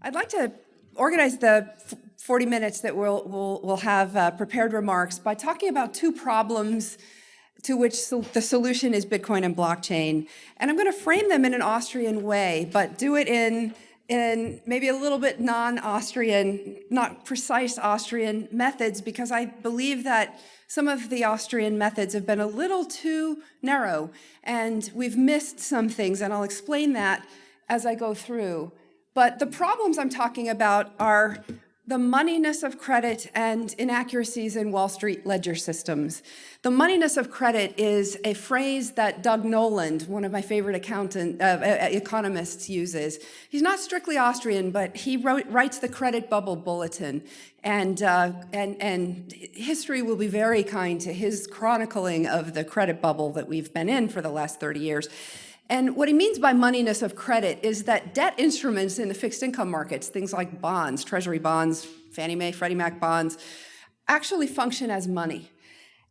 I'd like to organize the 40 minutes that we'll, we'll, we'll have uh, prepared remarks by talking about two problems to which the solution is Bitcoin and blockchain. And I'm going to frame them in an Austrian way, but do it in, in maybe a little bit non-Austrian, not precise Austrian methods, because I believe that some of the Austrian methods have been a little too narrow, and we've missed some things, and I'll explain that as I go through. But the problems I'm talking about are the moneyness of credit and inaccuracies in Wall Street ledger systems. The moneyness of credit is a phrase that Doug Noland, one of my favorite accountant, uh, economists, uses. He's not strictly Austrian, but he wrote, writes the Credit Bubble Bulletin. And, uh, and, and history will be very kind to his chronicling of the credit bubble that we've been in for the last 30 years. And what he means by moneyness of credit is that debt instruments in the fixed income markets, things like bonds, treasury bonds, Fannie Mae, Freddie Mac bonds, actually function as money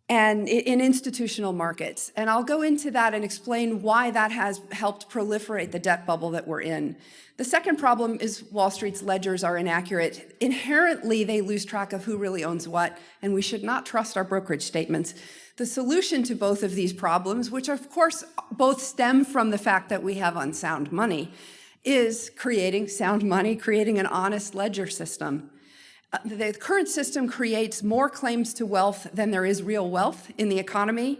and in institutional markets. And I'll go into that and explain why that has helped proliferate the debt bubble that we're in. The second problem is Wall Street's ledgers are inaccurate. Inherently, they lose track of who really owns what, and we should not trust our brokerage statements. The solution to both of these problems, which of course both stem from the fact that we have unsound money, is creating sound money, creating an honest ledger system. Uh, the current system creates more claims to wealth than there is real wealth in the economy,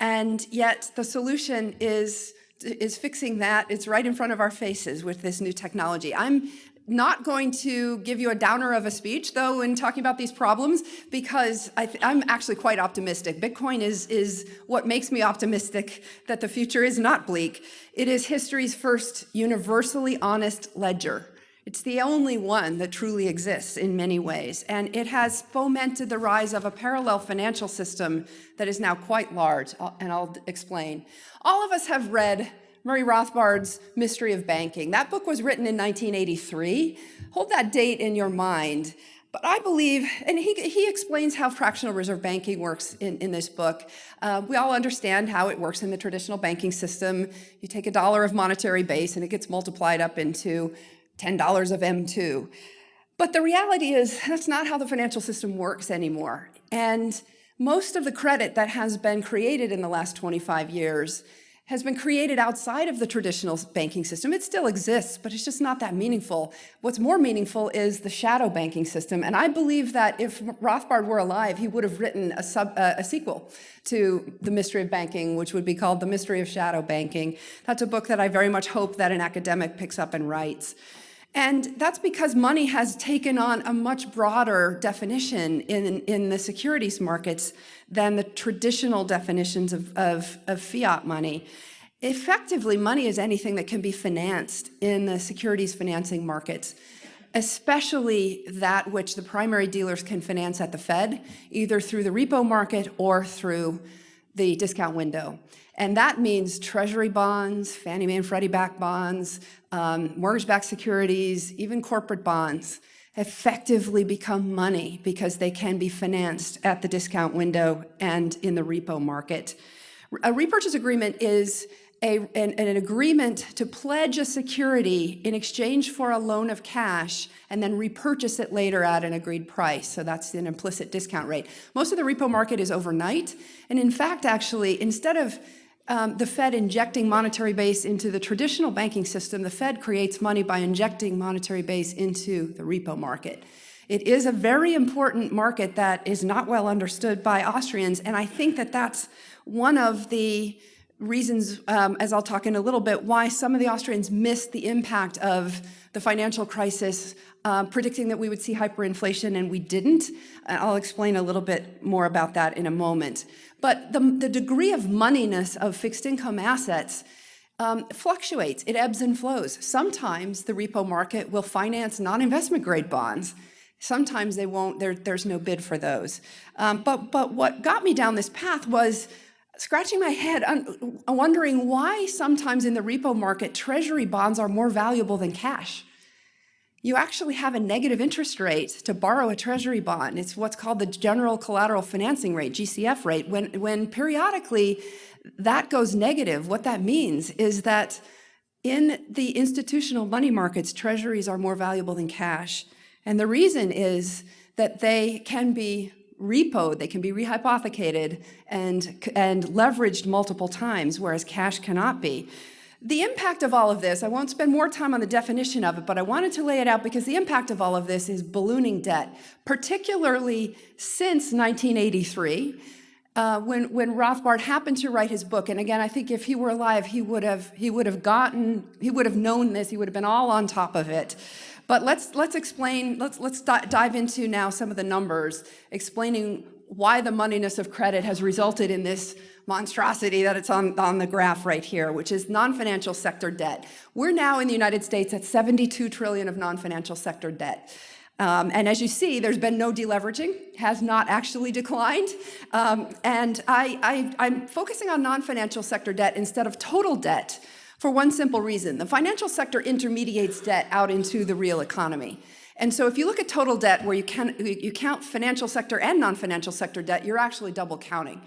and yet the solution is is fixing that. It's right in front of our faces with this new technology. I'm not going to give you a downer of a speech, though, in talking about these problems, because I am actually quite optimistic. Bitcoin is, is what makes me optimistic that the future is not bleak. It is history's first universally honest ledger. It's the only one that truly exists in many ways, and it has fomented the rise of a parallel financial system that is now quite large, and I'll explain. All of us have read Murray Rothbard's Mystery of Banking. That book was written in 1983. Hold that date in your mind. But I believe, and he, he explains how fractional reserve banking works in, in this book. Uh, we all understand how it works in the traditional banking system. You take a dollar of monetary base and it gets multiplied up into $10 of M2. But the reality is that's not how the financial system works anymore. And most of the credit that has been created in the last 25 years has been created outside of the traditional banking system. It still exists, but it's just not that meaningful. What's more meaningful is the shadow banking system. And I believe that if Rothbard were alive, he would have written a, sub, uh, a sequel to The Mystery of Banking, which would be called The Mystery of Shadow Banking. That's a book that I very much hope that an academic picks up and writes. And that's because money has taken on a much broader definition in, in the securities markets than the traditional definitions of, of, of fiat money. Effectively, money is anything that can be financed in the securities financing markets, especially that which the primary dealers can finance at the Fed, either through the repo market or through the discount window. And that means treasury bonds, Fannie Mae and Freddie Mac bonds, um, mortgage-backed securities, even corporate bonds effectively become money because they can be financed at the discount window and in the repo market. A repurchase agreement is a, an, an, agreement to pledge a security in exchange for a loan of cash and then repurchase it later at an agreed price. So that's an implicit discount rate. Most of the repo market is overnight. And in fact, actually, instead of um, the Fed injecting monetary base into the traditional banking system, the Fed creates money by injecting monetary base into the repo market. It is a very important market that is not well understood by Austrians, and I think that that's one of the reasons, um, as I'll talk in a little bit, why some of the Austrians missed the impact of the financial crisis, uh, predicting that we would see hyperinflation, and we didn't. I'll explain a little bit more about that in a moment. But the, the degree of moneyness of fixed income assets um, fluctuates, it ebbs and flows. Sometimes the repo market will finance non-investment grade bonds. Sometimes they won't, there, there's no bid for those. Um, but, but what got me down this path was scratching my head, wondering why sometimes in the repo market, treasury bonds are more valuable than cash you actually have a negative interest rate to borrow a treasury bond. It's what's called the general collateral financing rate, GCF rate. When, when periodically that goes negative, what that means is that In the institutional money markets, treasuries are more valuable than cash. And the reason is that they can be repoed, they can be rehypothecated and, and leveraged multiple times, whereas cash cannot be. The impact of all of this, I won't spend more time on the definition of it, but I wanted to lay it out because the impact of all of this is ballooning debt, particularly since 1983, uh, when, when Rothbard happened to write his book. And again, I think if he were alive, he would have, he would have gotten, he would have known this, he would have been all on top of it. But let's, let's explain, let's, let's dive into now some of the numbers, explaining why the moneyness of credit has resulted in this monstrosity that it's on, on the graph right here, which is non-financial sector debt. We're now in the United States at 72 trillion of non-financial sector debt. Um, and as you see, there's been no deleveraging, has not actually declined. Um, and I, I, I'm focusing on non-financial sector debt instead of total debt for one simple reason. The financial sector intermediates debt out into the real economy. And so if you look at total debt where you, can, you count financial sector and non-financial sector debt, you're actually double counting.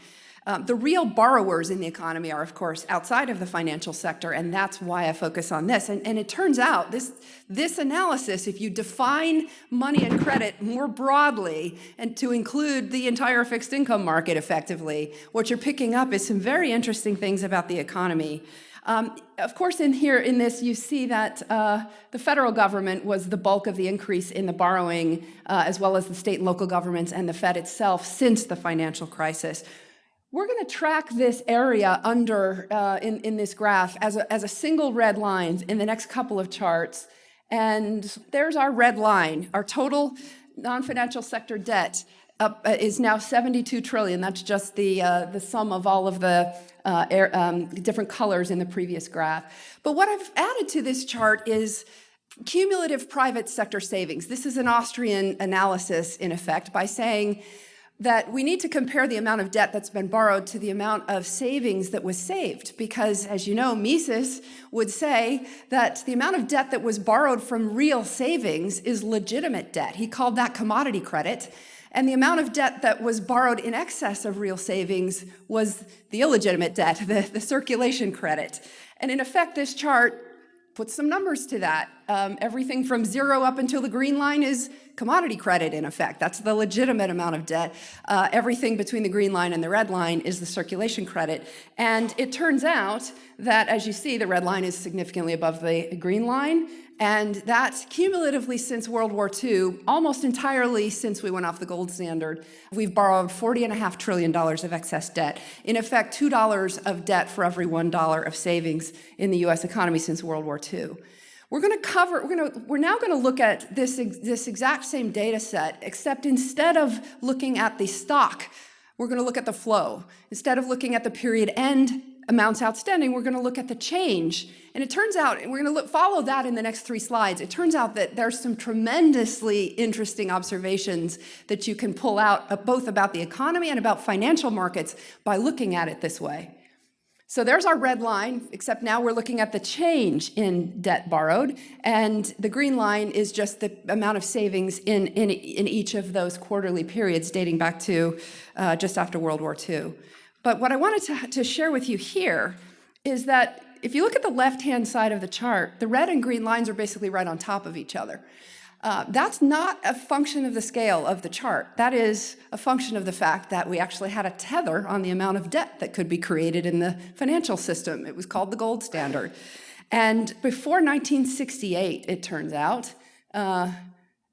Um, the real borrowers in the economy are, of course, outside of the financial sector, and that's why I focus on this. And, and it turns out this, this analysis, if you define money and credit more broadly and to include the entire fixed income market effectively, what you're picking up is some very interesting things about the economy. Um, of course, in here, in this, you see that uh, the federal government was the bulk of the increase in the borrowing, uh, as well as the state and local governments and the Fed itself since the financial crisis. We're going to track this area under uh, in, in this graph as a, as a single red line in the next couple of charts. And there's our red line. Our total non-financial sector debt uh, is now 72 trillion. That's just the, uh, the sum of all of the uh, air, um, different colors in the previous graph. But what I've added to this chart is cumulative private sector savings. This is an Austrian analysis, in effect, by saying that we need to compare the amount of debt that's been borrowed to the amount of savings that was saved. Because as you know, Mises would say that the amount of debt that was borrowed from real savings is legitimate debt. He called that commodity credit. And the amount of debt that was borrowed in excess of real savings was the illegitimate debt, the, the circulation credit. And in effect, this chart puts some numbers to that. Um, everything from zero up until the green line is commodity credit in effect. That's the legitimate amount of debt. Uh, everything between the green line and the red line is the circulation credit. And it turns out that, as you see, the red line is significantly above the green line. And that's cumulatively since World War II, almost entirely since we went off the gold standard, we've borrowed $40.5 trillion of excess debt. In effect, $2 of debt for every $1 of savings in the US economy since World War II. We're going to cover, we're, going to, we're now going to look at this, this exact same data set, except instead of looking at the stock, we're going to look at the flow. Instead of looking at the period end amounts outstanding, we're going to look at the change. And it turns out, and we're going to look, follow that in the next three slides, it turns out that there's some tremendously interesting observations that you can pull out uh, both about the economy and about financial markets by looking at it this way. So there's our red line, except now we're looking at the change in debt borrowed, and the green line is just the amount of savings in, in, in each of those quarterly periods dating back to uh, just after World War II. But what I wanted to, to share with you here is that if you look at the left-hand side of the chart, the red and green lines are basically right on top of each other. Uh, that's not a function of the scale of the chart. That is a function of the fact that we actually had a tether on the amount of debt that could be created in the financial system. It was called the gold standard. And before 1968, it turns out, uh,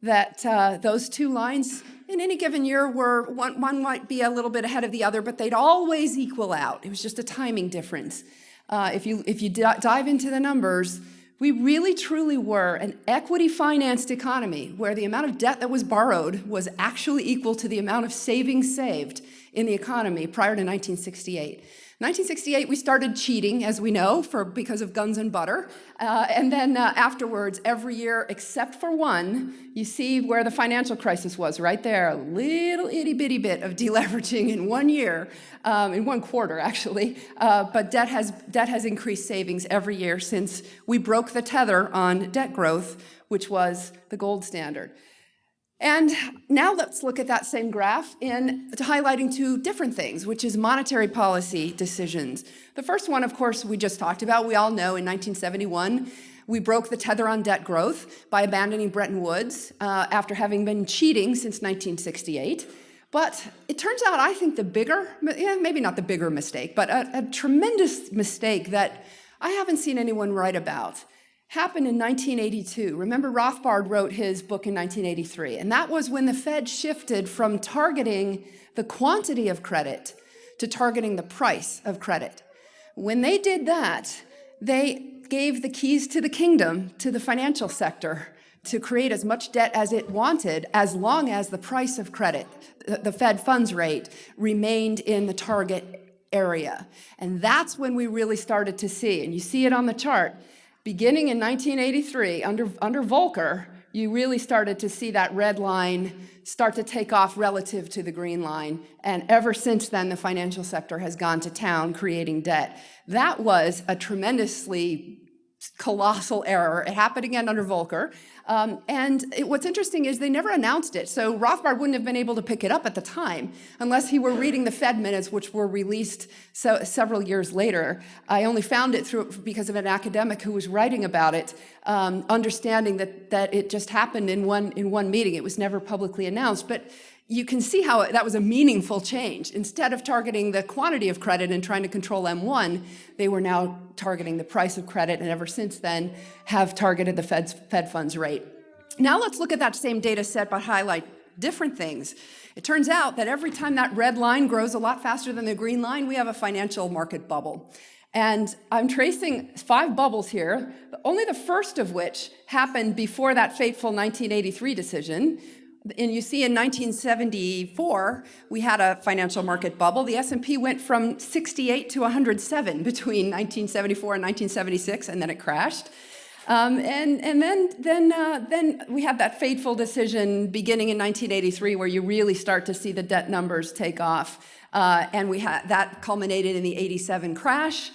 that uh, those two lines in any given year were, one, one might be a little bit ahead of the other, but they'd always equal out. It was just a timing difference. Uh, if you, if you dive into the numbers, we really truly were an equity financed economy where the amount of debt that was borrowed was actually equal to the amount of savings saved in the economy prior to 1968. 1968, we started cheating, as we know, for because of guns and butter. Uh, and then uh, afterwards, every year except for one, you see where the financial crisis was, right there. A little itty bitty bit of deleveraging in one year, um, in one quarter, actually. Uh, but debt has, debt has increased savings every year since we broke the tether on debt growth, which was the gold standard. And now let's look at that same graph in highlighting two different things, which is monetary policy decisions. The first one, of course, we just talked about. We all know in 1971, we broke the tether on debt growth by abandoning Bretton Woods uh, after having been cheating since 1968. But it turns out, I think the bigger, yeah, maybe not the bigger mistake, but a, a tremendous mistake that I haven't seen anyone write about happened in 1982. Remember, Rothbard wrote his book in 1983, and that was when the Fed shifted from targeting the quantity of credit to targeting the price of credit. When they did that, they gave the keys to the kingdom to the financial sector to create as much debt as it wanted as long as the price of credit, the Fed funds rate, remained in the target area. And that's when we really started to see, and you see it on the chart, beginning in 1983, under, under Volcker, you really started to see that red line start to take off relative to the green line. And ever since then, the financial sector has gone to town creating debt. That was a tremendously colossal error. It happened again under Volcker. Um, and it, what's interesting is they never announced it. So Rothbard wouldn't have been able to pick it up at the time unless he were reading the Fed minutes, which were released so, several years later. I only found it through because of an academic who was writing about it, um, understanding that, that it just happened in one, in one meeting. It was never publicly announced. But you can see how that was a meaningful change. Instead of targeting the quantity of credit and trying to control M1, they were now targeting the price of credit, and ever since then have targeted the Fed's, Fed funds rate. Now let's look at that same data set but highlight different things. It turns out that every time that red line grows a lot faster than the green line, we have a financial market bubble. And I'm tracing five bubbles here, only the first of which happened before that fateful 1983 decision, and you see in 1974, we had a financial market bubble. The S&P went from 68 to 107 between 1974 and 1976, and then it crashed. Um, and and then then uh, then we had that fateful decision beginning in 1983, where you really start to see the debt numbers take off, uh, and we had that culminated in the 87 crash.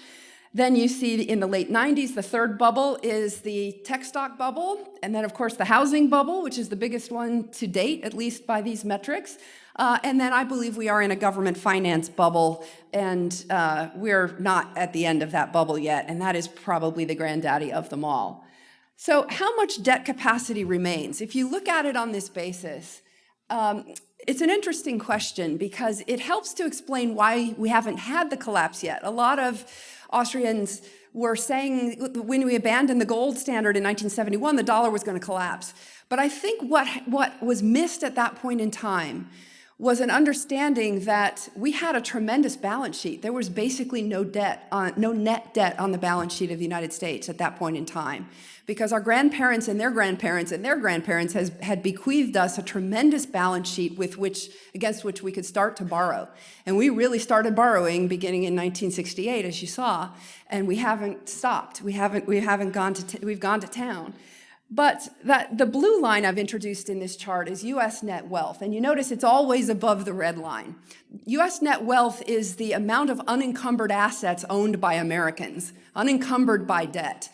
Then you see in the late 90s, the third bubble is the tech stock bubble. And then, of course, the housing bubble, which is the biggest one to date, at least by these metrics. Uh, and then I believe we are in a government finance bubble, and uh, we're not at the end of that bubble yet, and that is probably the granddaddy of them all. So how much debt capacity remains? If you look at it on this basis, um, it's an interesting question because it helps to explain why we haven't had the collapse yet. A lot of Austrians were saying when we abandoned the gold standard in 1971, the dollar was going to collapse. But I think what, what was missed at that point in time was an understanding that we had a tremendous balance sheet. There was basically no debt, on, no net debt on the balance sheet of the United States at that point in time because our grandparents and their grandparents and their grandparents has, had bequeathed us a tremendous balance sheet with which, against which we could start to borrow. And we really started borrowing beginning in 1968, as you saw, and we haven't stopped. We haven't, we haven't gone to, we've gone to town. But that, the blue line I've introduced in this chart is US net wealth, and you notice it's always above the red line. US net wealth is the amount of unencumbered assets owned by Americans, unencumbered by debt.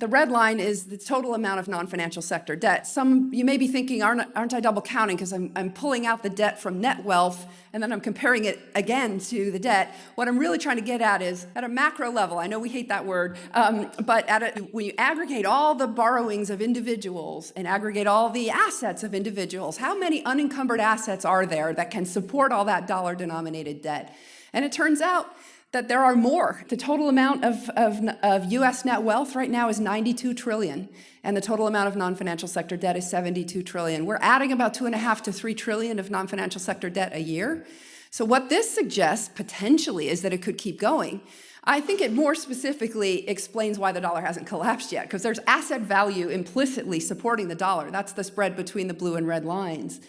The red line is the total amount of non-financial sector debt. Some, you may be thinking, aren't, aren't I double counting because I'm, I'm pulling out the debt from net wealth and then I'm comparing it again to the debt. What I'm really trying to get at is at a macro level, I know we hate that word, um, but at a, when you aggregate all the borrowings of individuals and aggregate all the assets of individuals, how many unencumbered assets are there that can support all that dollar denominated debt? And it turns out that there are more. The total amount of, of, of US net wealth right now is 92 trillion, and the total amount of non-financial sector debt is 72 trillion. We're adding about two and a half to three trillion of non-financial sector debt a year. So what this suggests potentially is that it could keep going. I think it more specifically explains why the dollar hasn't collapsed yet, because there's asset value implicitly supporting the dollar. That's the spread between the blue and red lines.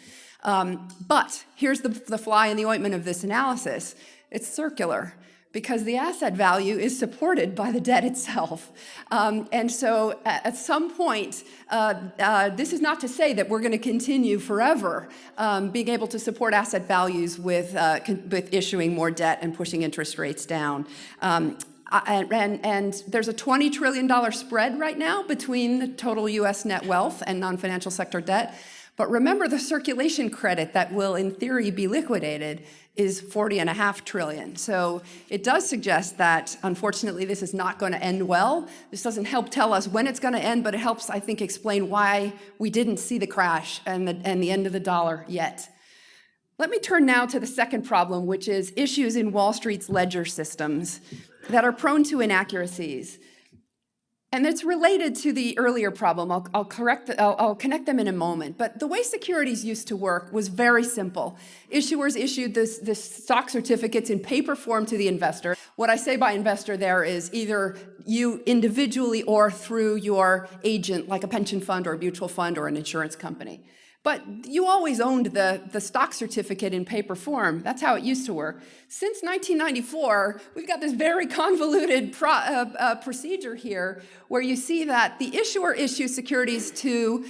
Um, but here's the, the fly in the ointment of this analysis. It's circular because the asset value is supported by the debt itself. Um, and so at, some point, uh, uh, this is not to say that we're going to continue forever um, being able to support asset values with, uh, with issuing more debt and pushing interest rates down. Um, and, and, and, there's a $20 trillion spread right now between the total US net wealth and non-financial sector debt. But remember the circulation credit that will in theory be liquidated is 40 and a half trillion. So it does suggest that unfortunately this is not going to end well. This doesn't help tell us when it's going to end, but it helps I think explain why we didn't see the crash and the, and the end of the dollar yet. Let me turn now to the second problem, which is issues in Wall Street's ledger systems that are prone to inaccuracies. And it's related to the earlier problem. I'll, I'll correct, the, I'll, I'll, connect them in a moment. But the way securities used to work was very simple. Issuers issued this, this stock certificates in paper form to the investor. What I say by investor there is either you individually or through your agent, like a pension fund or a mutual fund or an insurance company. But you always owned the, the stock certificate in paper form. That's how it used to work. Since 1994, we've got this very convoluted pro, uh, uh, procedure here where you see that the issuer issues securities to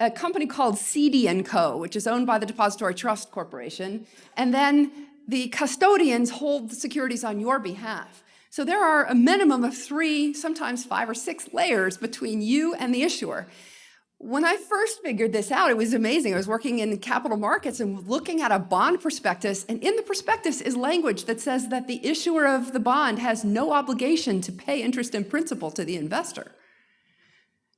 a company called Cede & Co., which is owned by the Depository Trust Corporation, and then the custodians hold the securities on your behalf. So there are a minimum of three, sometimes five or six layers between you and the issuer. When I first figured this out, it was amazing. I was working in capital markets and looking at a bond prospectus, and in the prospectus is language that says that the issuer of the bond has no obligation to pay interest and principal to the investor.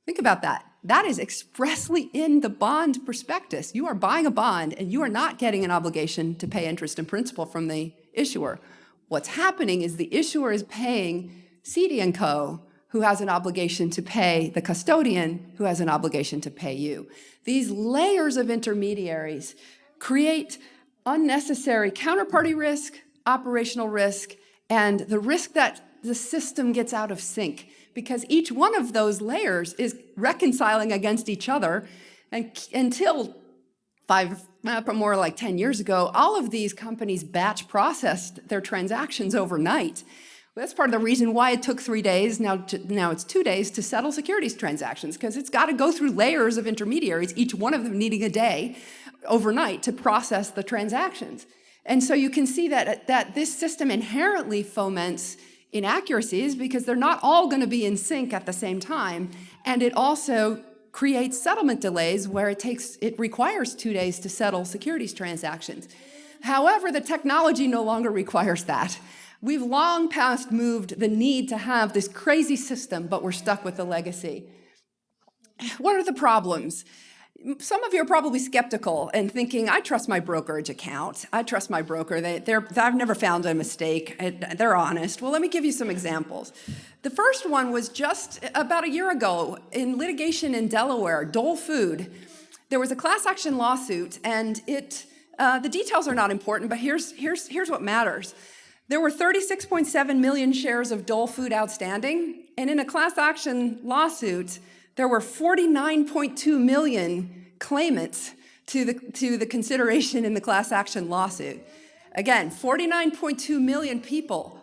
Think about that. That is expressly in the bond prospectus. You are buying a bond and you are not getting an obligation to pay interest and principal from the issuer. What's happening is the issuer is paying Cede & Co who has an obligation to pay the custodian who has an obligation to pay you. These layers of intermediaries create unnecessary counterparty risk, operational risk, and the risk that the system gets out of sync because each one of those layers is reconciling against each other and until five, uh, more like 10 years ago, all of these companies batch processed their transactions overnight. That's part of the reason why it took three days, now, to, now it's two days, to settle securities transactions, because it's got to go through layers of intermediaries, each one of them needing a day overnight to process the transactions. And so you can see that, that this system inherently foments inaccuracies because they're not all going to be in sync at the same time. And it also creates settlement delays where it takes, it requires two days to settle securities transactions. However, the technology no longer requires that. We've long past moved the need to have this crazy system, but we're stuck with the legacy. What are the problems? Some of you are probably skeptical and thinking, I trust my brokerage account. I trust my broker. They're—I've never found a mistake. They're honest. Well, let me give you some examples. The first one was just about a year ago in litigation in Delaware, Dole Food. There was a class action lawsuit, and it, uh, the details are not important, but here's, here's, here's what matters. There were 36.7 million shares of Dole Food outstanding, and in a class action lawsuit, there were 49.2 million claimants to the, to the consideration in the class action lawsuit. Again, 49.2 million people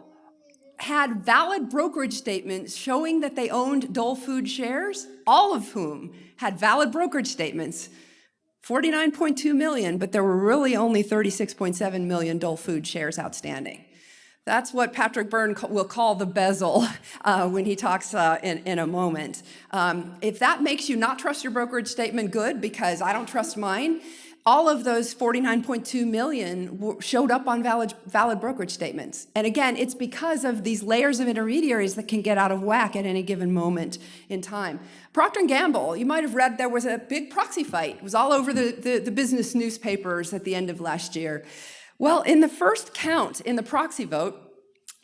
had valid brokerage statements showing that they owned Dole Food shares, all of whom had valid brokerage statements 49.2 million, but there were really only 36.7 million Dole Food shares outstanding. That's what Patrick Byrne will call the bezzle uh, when he talks uh, in, in a moment. Um, if that makes you not trust your brokerage statement, good, because I don't trust mine. All of those 49.2 million showed up on valid, valid brokerage statements. And again, it's because of these layers of intermediaries that can get out of whack at any given moment in time. Procter & Gamble, you might have read there was a big proxy fight. It was all over the, the, the business newspapers at the end of last year. Well, in the first count in the proxy vote,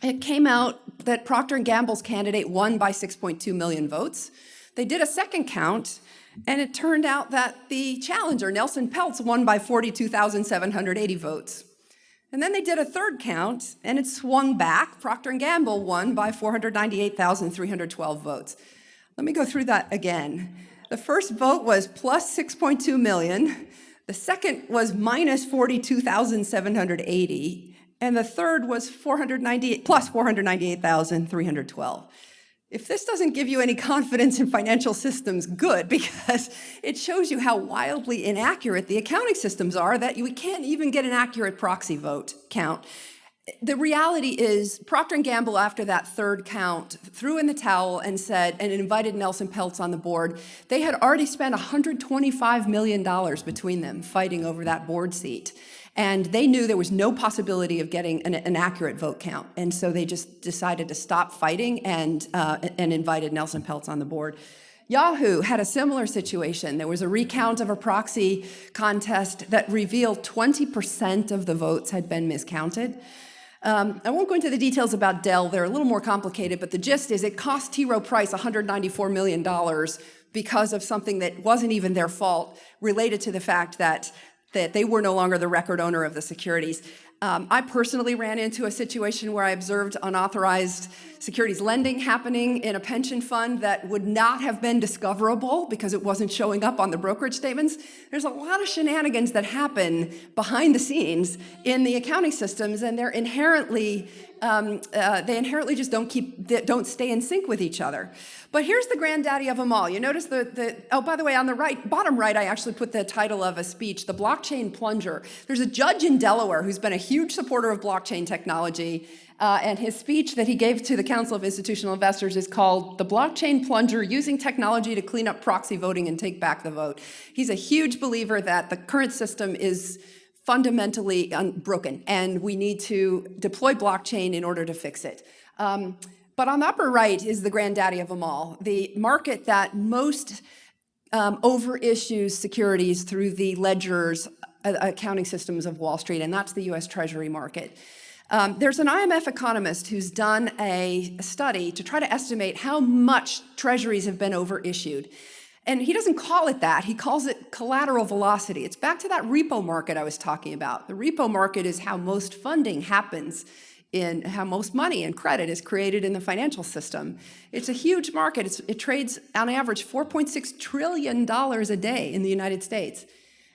it came out that Procter & Gamble's candidate won by 6.2 million votes. They did a second count, and it turned out that the challenger, Nelson Peltz, won by 42,780 votes. And then they did a third count, and it swung back. Procter & Gamble won by 498,312 votes. Let me go through that again. The first vote was plus 6.2 million. The second was minus 42,780, and the third was 498 plus 498,312. If this doesn't give you any confidence in financial systems, good, because it shows you how wildly inaccurate the accounting systems are that we can't even get an accurate proxy vote count. The reality is Procter & Gamble, after that third count, threw in the towel and said, and invited Nelson Peltz on the board. They had already spent $125 million between them fighting over that board seat. And they knew there was no possibility of getting an, an accurate vote count. And so they just decided to stop fighting and, uh, and invited Nelson Peltz on the board. Yahoo had a similar situation. There was a recount of a proxy contest that revealed 20% of the votes had been miscounted. Um, I won't go into the details about Dell. They're a little more complicated, but the gist is it cost T. Rowe Price $194 million because of something that wasn't even their fault related to the fact that that they were no longer the record owner of the securities. Um, I personally ran into a situation where I observed unauthorized securities lending happening in a pension fund that would not have been discoverable because it wasn't showing up on the brokerage statements. There's a lot of shenanigans that happen behind the scenes in the accounting systems, and they're inherently um, uh, they inherently just don't keep don't stay in sync with each other. But here's the granddaddy of them all. You notice the the oh by the way on the right bottom right I actually put the title of a speech, the blockchain plunger. There's a judge in Delaware who's been a huge supporter of blockchain technology uh, and his speech that he gave to the Council of Institutional Investors is called The Blockchain Plunger, Using Technology to Clean Up Proxy Voting and Take Back the Vote. He's a huge believer that the current system is fundamentally broken and we need to deploy blockchain in order to fix it. Um, but on the upper right is the granddaddy of them all, the market that most um, overissues securities through the ledgers uh, accounting systems of Wall Street, and that's the US Treasury market. Um, there's an IMF economist who's done a, study to try to estimate how much treasuries have been overissued. And he doesn't call it that, he calls it collateral velocity. It's back to that repo market I was talking about. The repo market is how most funding happens in how most money and credit is created in the financial system. It's a huge market. It's, it trades on average $4.6 trillion a day in the United States.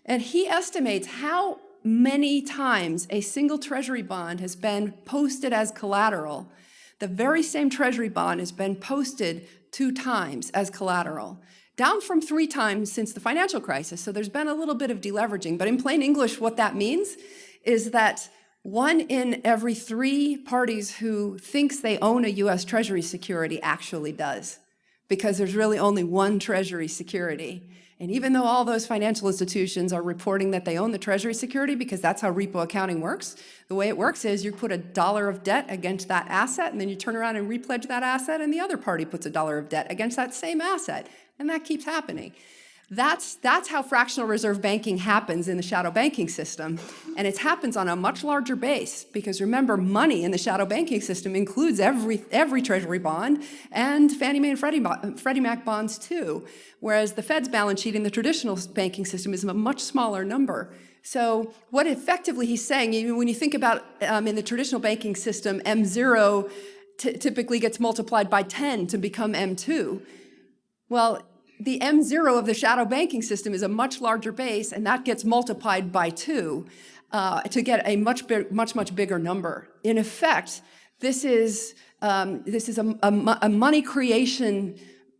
And he estimates how many times a single treasury bond has been posted as collateral. The very same treasury bond has been posted two times as collateral, down from three times since the financial crisis. So there's been a little bit of deleveraging. But in plain English, what that means is that one in every three parties who thinks they own a US Treasury security actually does, because there's really only one Treasury security. And even though all those financial institutions are reporting that they own the treasury security because that's how repo accounting works, the way it works is you put a dollar of debt against that asset and then you turn around and repledge that asset and the other party puts a dollar of debt against that same asset. And that keeps happening. That's, that's how fractional reserve banking happens in the shadow banking system. And it happens on a much larger base because remember, money in the shadow banking system includes every, every treasury bond and Fannie Mae and Freddie, Freddie Mac bonds too. Whereas the Fed's balance sheet in the traditional banking system is a much smaller number. So what effectively he's saying, when you think about um, in the traditional banking system, M0 typically gets multiplied by 10 to become M2. Well, the M0 of the shadow banking system is a much larger base, and that gets multiplied by two uh, to get a much, much, much bigger number. In effect, this is, um, this is a, a, a money creation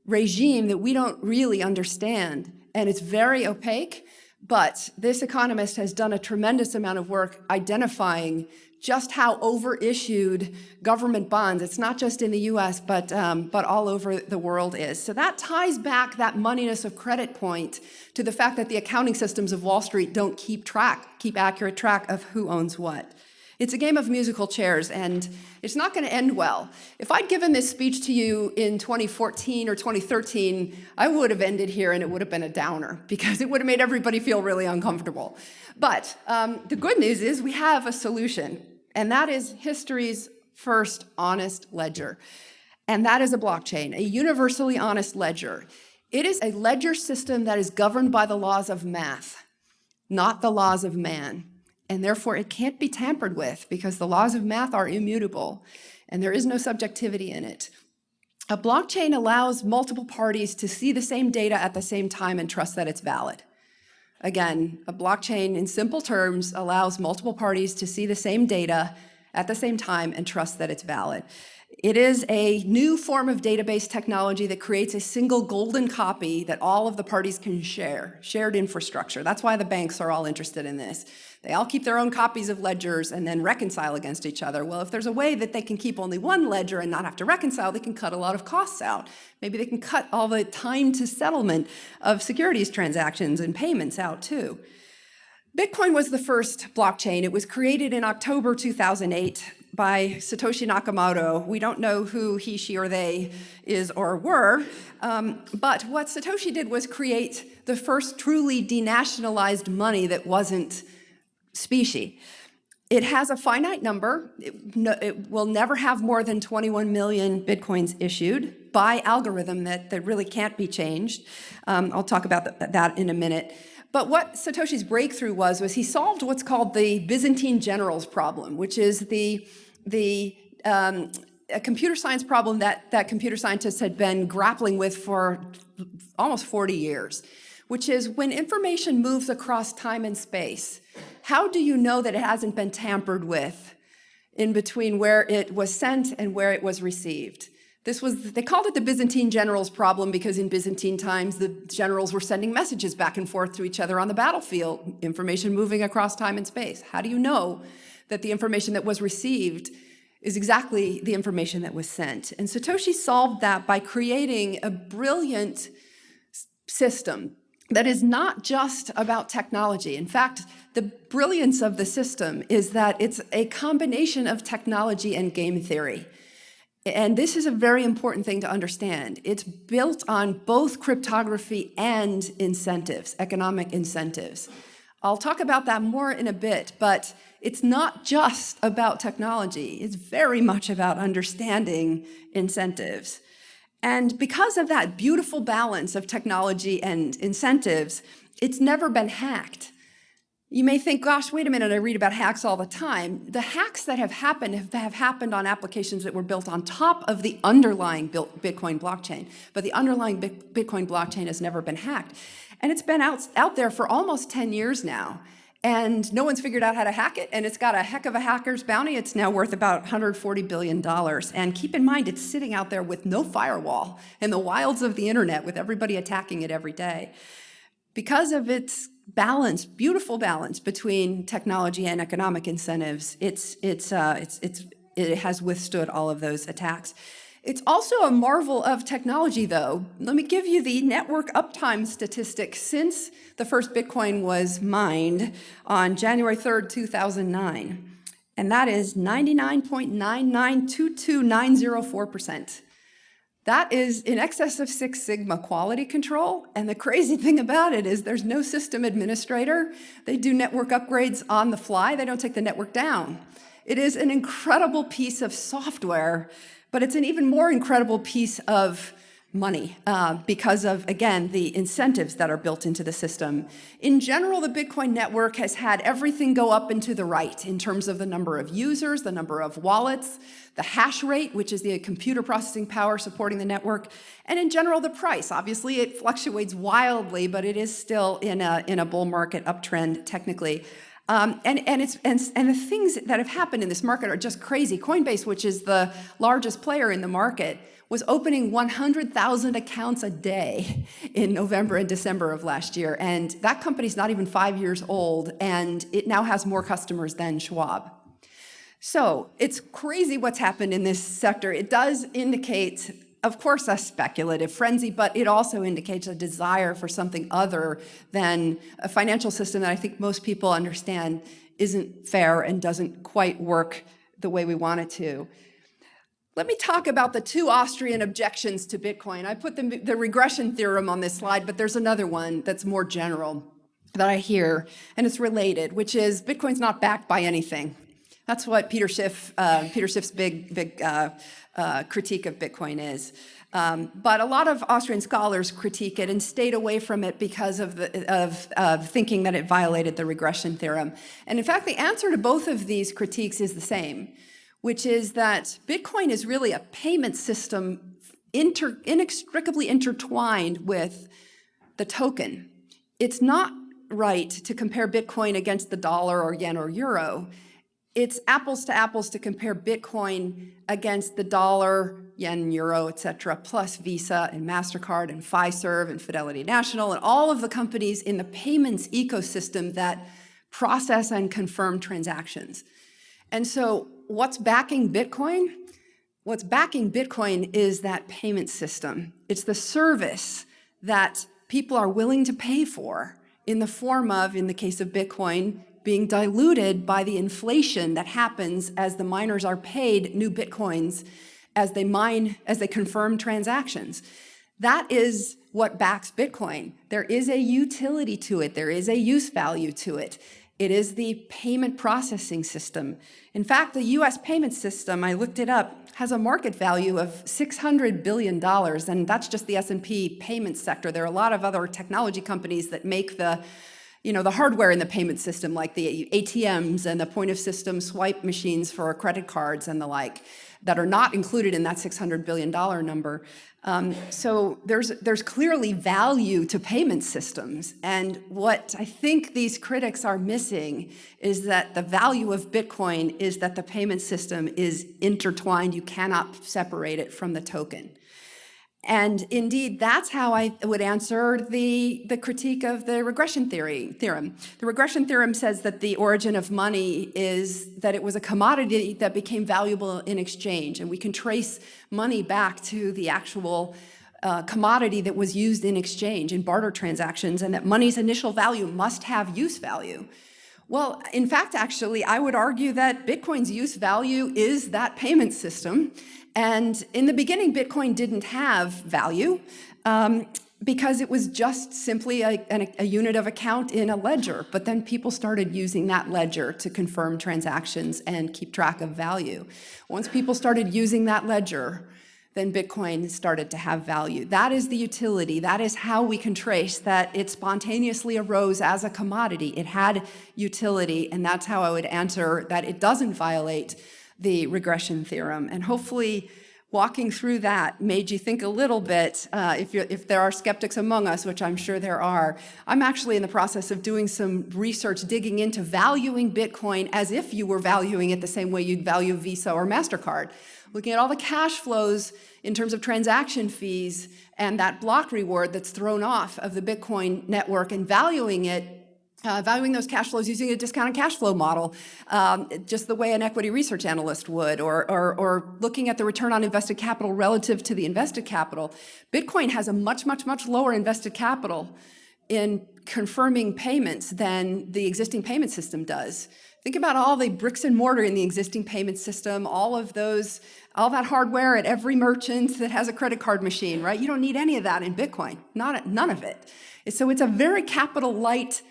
regime that we don't really understand, and it's very opaque, but this economist has done a tremendous amount of work identifying just how overissued government bonds, it's not just in the US, but, um, but all over the world is. So that ties back that moneyness of credit point to the fact that the accounting systems of Wall Street don't keep track, keep accurate track of who owns what. It's a game of musical chairs, and it's not going to end well. If I'd given this speech to you in 2014 or 2013, I would have ended here and it would have been a downer because it would have made everybody feel really uncomfortable. But um, the good news is we have a solution and that is history's first honest ledger. And that is a blockchain, a universally honest ledger. It is a ledger system that is governed by the laws of math, not the laws of man. And therefore, it can't be tampered with because the laws of math are immutable and there is no subjectivity in it. A blockchain allows multiple parties to see the same data at the same time and trust that it's valid. Again, a blockchain in simple terms allows multiple parties to see the same data at the same time and trust that it's valid. It is a new form of database technology that creates a single golden copy that all of the parties can share, shared infrastructure. That's why the banks are all interested in this. They all keep their own copies of ledgers and then reconcile against each other. Well, if there's a way that they can keep only one ledger and not have to reconcile, they can cut a lot of costs out. Maybe they can cut all the time to settlement of securities transactions and payments out too. Bitcoin was the first blockchain. It was created in October 2008 by Satoshi Nakamoto. We don't know who he, she, or they is or were, um, but what Satoshi did was create the first truly denationalized money that wasn't specie. It has a finite number. It, no, it, will never have more than 21 million Bitcoins issued by algorithm that, that really can't be changed. Um, I'll talk about th that in a minute. But what Satoshi's breakthrough was, was he solved what's called the Byzantine generals problem, which is the the um, a computer science problem that, that computer scientists had been grappling with for almost 40 years, which is when information moves across time and space, how do you know that it hasn't been tampered with in between where it was sent and where it was received? This was, they called it the Byzantine generals problem because in Byzantine times, the generals were sending messages back and forth to each other on the battlefield, information moving across time and space. How do you know that the information that was received is exactly the information that was sent. And Satoshi solved that by creating a brilliant system that is not just about technology. In fact, the brilliance of the system is that it's a combination of technology and game theory. And this is a very important thing to understand. It's built on both cryptography and incentives, economic incentives. I'll talk about that more in a bit, but it's not just about technology. It's very much about understanding incentives. And because of that beautiful balance of technology and incentives, it's never been hacked. You may think, gosh, wait a minute, I read about hacks all the time. The hacks that have happened have, have happened on applications that were built on top of the underlying Bitcoin blockchain, but the underlying Bitcoin blockchain has never been hacked. And it's been out, out there for almost 10 years now and no one's figured out how to hack it, and it's got a heck of a hacker's bounty. It's now worth about $140 billion. And keep in mind, it's sitting out there with no firewall in the wilds of the internet with everybody attacking it every day. Because of its balance, beautiful balance between technology and economic incentives, it's, it's, uh, it's, it's, it has withstood all of those attacks. It's also a marvel of technology, though. Let me give you the network uptime statistic since the first Bitcoin was mined on January 3rd, 2009. And that is 99.9922904%. That is in excess of Six Sigma quality control. And the crazy thing about it is there's no system administrator. They do network upgrades on the fly. They don't take the network down. It is an incredible piece of software but it's an even more incredible piece of money uh, because of, again, the incentives that are built into the system. In general, the Bitcoin network has had everything go up and to the right in terms of the number of users, the number of wallets, the hash rate, which is the computer processing power supporting the network, and in general, the price. Obviously, it fluctuates wildly, but it is still in a, in a bull market uptrend technically. Um, and, and, it's, and, and the things that have happened in this market are just crazy. Coinbase, which is the largest player in the market, was opening 100,000 accounts a day in November and December of last year. And that company's not even five years old, and it now has more customers than Schwab. So it's crazy what's happened in this sector. It does indicate of course, a speculative frenzy, but it also indicates a desire for something other than a financial system that I think most people understand isn't fair and doesn't quite work the way we want it to. Let me talk about the two Austrian objections to Bitcoin. I put the, the regression theorem on this slide, but there's another one that's more general that I hear, and it's related, which is Bitcoin's not backed by anything. That's what Peter Schiff, uh, Peter Schiff's big, big uh, uh, critique of Bitcoin is. Um, but a lot of Austrian scholars critique it and stayed away from it because of, the, of, of thinking that it violated the regression theorem. And in fact, the answer to both of these critiques is the same, which is that Bitcoin is really a payment system inter, inextricably intertwined with the token. It's not right to compare Bitcoin against the dollar or yen or euro it's apples to apples to compare Bitcoin against the dollar, yen, euro, et cetera, plus Visa and MasterCard and Fiserv and Fidelity National and all of the companies in the payments ecosystem that process and confirm transactions. And so what's backing Bitcoin? What's backing Bitcoin is that payment system. It's the service that people are willing to pay for in the form of, in the case of Bitcoin, being diluted by the inflation that happens as the miners are paid new Bitcoins as they mine, as they confirm transactions. That is what backs Bitcoin. There is a utility to it. There is a use value to it. It is the payment processing system. In fact, the US payment system, I looked it up, has a market value of $600 billion, and that's just the S&P payment sector. There are a lot of other technology companies that make the you know, the hardware in the payment system, like the ATMs and the point of system swipe machines for credit cards and the like, that are not included in that $600 billion number. Um, so there's, there's clearly value to payment systems. And what I think these critics are missing is that the value of Bitcoin is that the payment system is intertwined. You cannot separate it from the token. And indeed, that's how I would answer the, the critique of the regression theory theorem. The regression theorem says that the origin of money is that it was a commodity that became valuable in exchange. And we can trace money back to the actual uh, commodity that was used in exchange in barter transactions and that money's initial value must have use value. Well, in fact, actually, I would argue that Bitcoin's use value is that payment system and in the beginning, Bitcoin didn't have value um, because it was just simply a, a, a, unit of account in a ledger. But then people started using that ledger to confirm transactions and keep track of value. Once people started using that ledger, then Bitcoin started to have value. That is the utility. That is how we can trace that it spontaneously arose as a commodity. It had utility, and that's how I would answer that it doesn't violate the regression theorem. And hopefully walking through that made you think a little bit, uh, if, if there are skeptics among us, which I'm sure there are, I'm actually in the process of doing some research digging into valuing Bitcoin as if you were valuing it the same way you'd value Visa or MasterCard. Looking at all the cash flows in terms of transaction fees and that block reward that's thrown off of the Bitcoin network and valuing it uh, valuing those cash flows using a discounted cash flow model, um, just the way an equity research analyst would, or, or, or, looking at the return on invested capital relative to the invested capital. Bitcoin has a much, much, much lower invested capital in confirming payments than the existing payment system does. Think about all the bricks and mortar in the existing payment system, all of those, all that hardware at every merchant that has a credit card machine, right? You don't need any of that in Bitcoin, not none of it. So it's a very capital light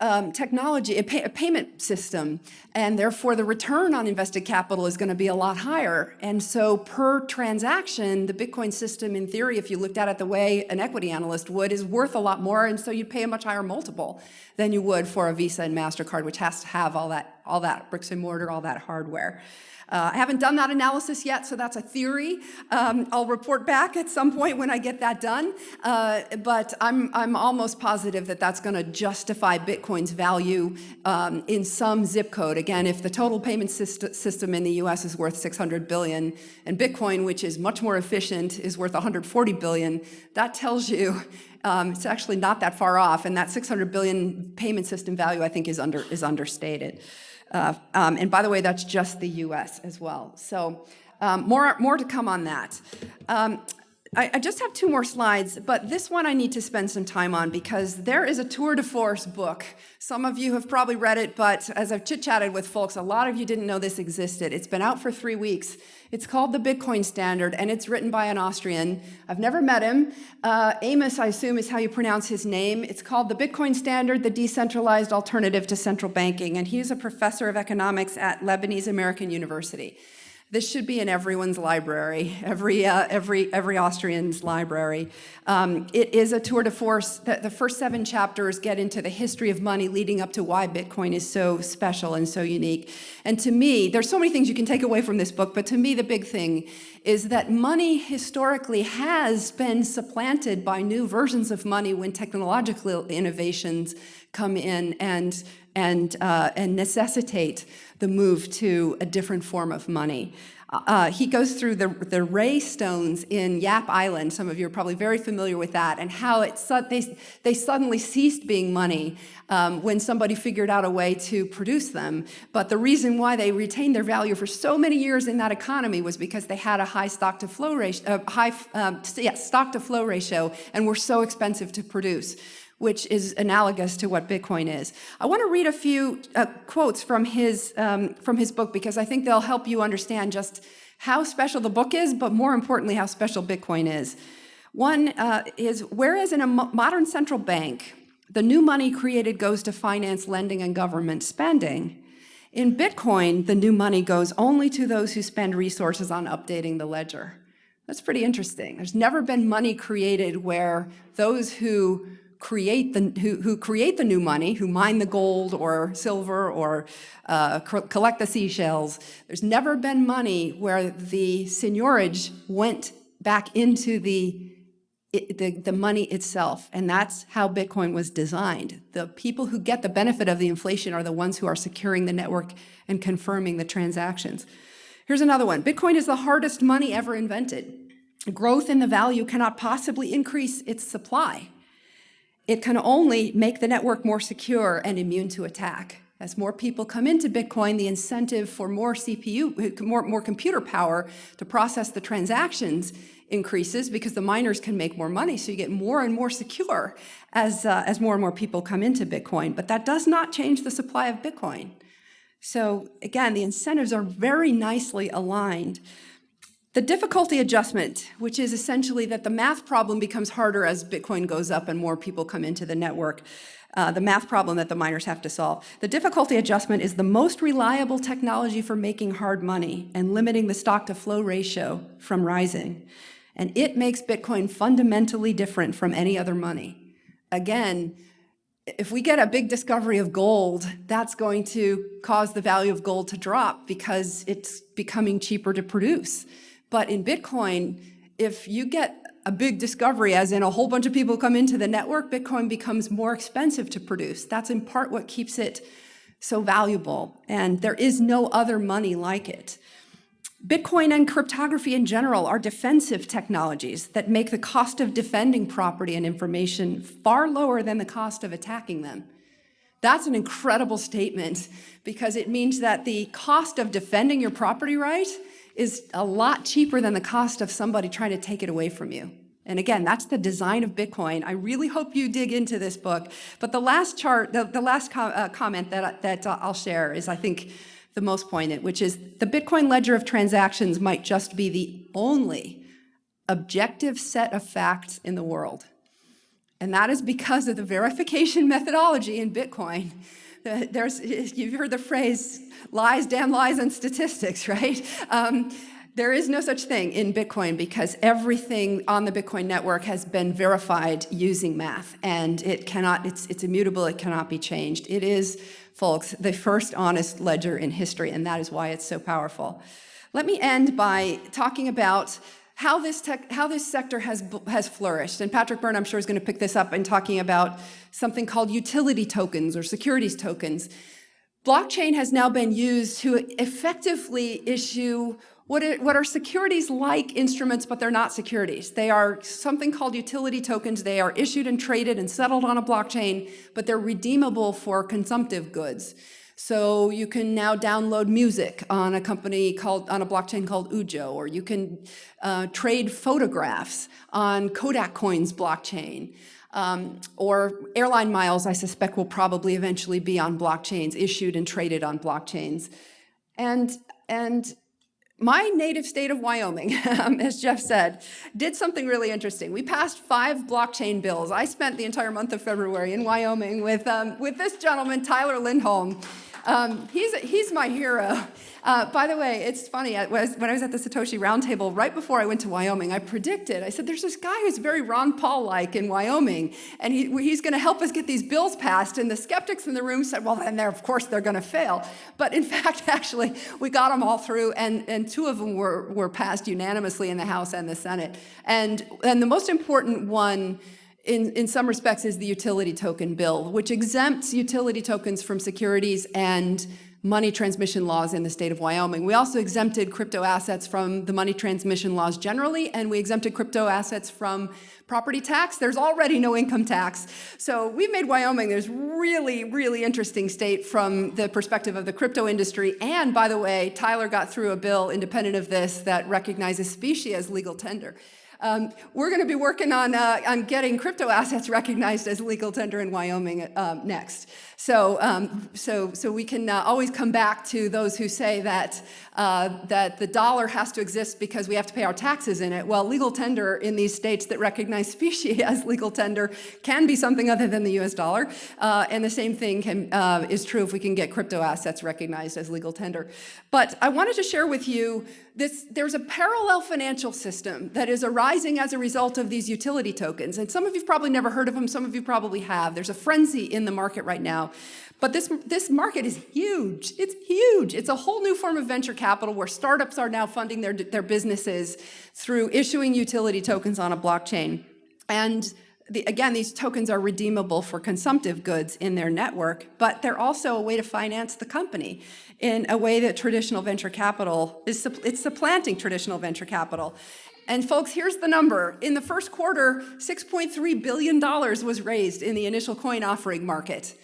um, technology, a, pay, a, payment system, and therefore the return on invested capital is going to be a lot higher. And so per transaction, the Bitcoin system, in theory, if you looked at it the way an equity analyst would, is worth a lot more, and so you'd pay a much higher multiple than you would for a Visa and MasterCard, which has to have all that, all that bricks and mortar, all that hardware. Uh, I haven't done that analysis yet, so that's a theory. Um, I'll report back at some point when I get that done, uh, but I'm, I'm almost positive that that's going to justify Bitcoin's value um, in some zip code. Again, if the total payment syst system in the US is worth 600 billion, and Bitcoin, which is much more efficient, is worth 140 billion, that tells you um, it's actually not that far off, and that 600 billion payment system value, I think, is, under, is understated. Uh, um, and by the way, that's just the US as well. So um, more, more to come on that. Um, I, I, just have two more slides, but this one I need to spend some time on because there is a tour de force book. Some of you have probably read it, but as I've chit-chatted with folks, a lot of you didn't know this existed. It's been out for three weeks. It's called the Bitcoin Standard, and it's written by an Austrian. I've never met him. Uh, Ammous, I assume, is how you pronounce his name. It's called the Bitcoin Standard, the Decentralized Alternative to Central Banking, and he's a professor of economics at Lebanese American University. This should be in everyone's library, every, uh, every, every Austrian's library. Um, it is a tour de force. The, the, first seven chapters get into the history of money leading up to why Bitcoin is so special and so unique. And to me, there's so many things you can take away from this book, but to me the big thing is that money historically has been supplanted by new versions of money when technological innovations come in and and, uh, and necessitate the move to a different form of money. Uh, he goes through the, the rai stones in Yap Island. Some of you are probably very familiar with that and how it, they, they suddenly ceased being money um, when somebody figured out a way to produce them. But the reason why they retained their value for so many years in that economy was because they had a high stock to flow ratio, uh, high um, yeah, stock to flow ratio and were so expensive to produce which is analogous to what Bitcoin is. I want to read a few uh, quotes from his, um, from his book because I think they'll help you understand just how special the book is, but more importantly, how special Bitcoin is. One uh, is, whereas in a modern central bank, the new money created goes to finance lending and government spending, in Bitcoin, the new money goes only to those who spend resources on updating the ledger. That's pretty interesting. There's never been money created where those who create the, who, who create the new money, who mine the gold or silver or uh, collect the seashells. There's never been money where the seigniorage went back into the the, the money itself. And that's how Bitcoin was designed. The people who get the benefit of the inflation are the ones who are securing the network and confirming the transactions. Here's another one. Bitcoin is the hardest money ever invented. Growth in the value cannot possibly increase its supply. It can only make the network more secure and immune to attack. As more people come into Bitcoin, the incentive for more CPU, more, more computer power to process the transactions increases because the miners can make more money. So you get more and more secure as, uh, as more and more people come into Bitcoin. But that does not change the supply of Bitcoin. So again, the incentives are very nicely aligned the difficulty adjustment, which is essentially that the math problem becomes harder as Bitcoin goes up and more people come into the network, uh, the math problem that the miners have to solve. The difficulty adjustment is the most reliable technology for making hard money and limiting the stock to flow ratio from rising. And it makes Bitcoin fundamentally different from any other money. Again, if we get a big discovery of gold, that's going to cause the value of gold to drop because it's becoming cheaper to produce. But in Bitcoin, if you get a big discovery, as in a whole bunch of people come into the network, Bitcoin becomes more expensive to produce. That's in part what keeps it so valuable. And there is no other money like it. Bitcoin and cryptography in general are defensive technologies that make the cost of defending property and information far lower than the cost of attacking them. That's an incredible statement because it means that the cost of defending your property right is a lot cheaper than the cost of somebody trying to take it away from you. And again, that's the design of Bitcoin. I really hope you dig into this book. But the last chart, the, the last uh, comment that, that uh, I'll share is, I think, the most poignant, which is the Bitcoin ledger of transactions might just be the only objective set of facts in the world. And that is because of the verification methodology in Bitcoin there's, you've heard the phrase, lies, damn lies, and statistics, right? Um, there is no such thing in Bitcoin because everything on the Bitcoin network has been verified using math and it cannot, it's, it's immutable, it cannot be changed. It is, folks, the first honest ledger in history and that is why it's so powerful. Let me end by talking about how this, tech, how this sector has, has flourished. And Patrick Byrne, I'm sure, is going to pick this up in talking about something called utility tokens or securities tokens. Blockchain has now been used to effectively issue what, what are securities-like instruments, but they're not securities. They are something called utility tokens. They are issued and traded and settled on a blockchain, but they're redeemable for consumptive goods. So you can now download music on a company called, on a blockchain called Ujo, or you can uh, trade photographs on Kodak Coins blockchain. Um, or airline miles, I suspect, will probably eventually be on blockchains, issued and traded on blockchains. And, and my native state of Wyoming, as Jeff said, did something really interesting. We passed five blockchain bills. I spent the entire month of February in Wyoming with, um, with this gentleman, Tyler Lindholm, um, he's, he's my hero. Uh, by the way, it's funny, when I was at the Satoshi Roundtable, right before I went to Wyoming, I predicted, I said, there's this guy who's very Ron Paul-like in Wyoming, and he, he's gonna help us get these bills passed, and the skeptics in the room said, well, then they're, of course they're gonna fail. But in fact, actually, we got them all through, and, and two of them were, were passed unanimously in the House and the Senate. And, and the most important one in, in some respects is the utility token bill, which exempts utility tokens from securities and money transmission laws in the state of Wyoming. We also exempted crypto assets from the money transmission laws generally, and we exempted crypto assets from property tax. There's already no income tax. So we've made Wyoming this really, really interesting state from the perspective of the crypto industry. And by the way, Tyler got through a bill independent of this that recognizes specie as legal tender. Um, we're going to be working on, uh, on getting crypto assets recognized as legal tender in Wyoming um, next. So, um, so, so we can uh, always come back to those who say that, uh, that the dollar has to exist because we have to pay our taxes in it. Well, legal tender in these states that recognize specie as legal tender can be something other than the US dollar. Uh, and the same thing can, uh, is true if we can get crypto assets recognized as legal tender. But I wanted to share with you this, there's a parallel financial system that is arising as a result of these utility tokens. And some of you've probably never heard of them, some of you probably have. There's a frenzy in the market right now. But this, this market is huge. It's huge. It's a whole new form of venture capital where startups are now funding their, their businesses through issuing utility tokens on a blockchain. And the, again, these tokens are redeemable for consumptive goods in their network, but they're also a way to finance the company in a way that traditional venture capital is, it's supplanting traditional venture capital. And folks, here's the number. In the first quarter, $6.3 billion was raised in the initial coin offering market.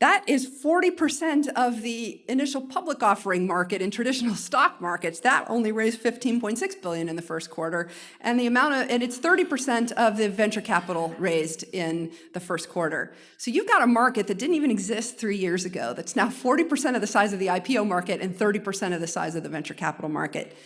That is 40% of the initial public offering market in traditional stock markets. That only raised 15.6 billion in the first quarter. And the amount of, and it's 30% of the venture capital raised in the first quarter. So you've got a market that didn't even exist three years ago that's now 40% of the size of the IPO market and 30% of the size of the venture capital market.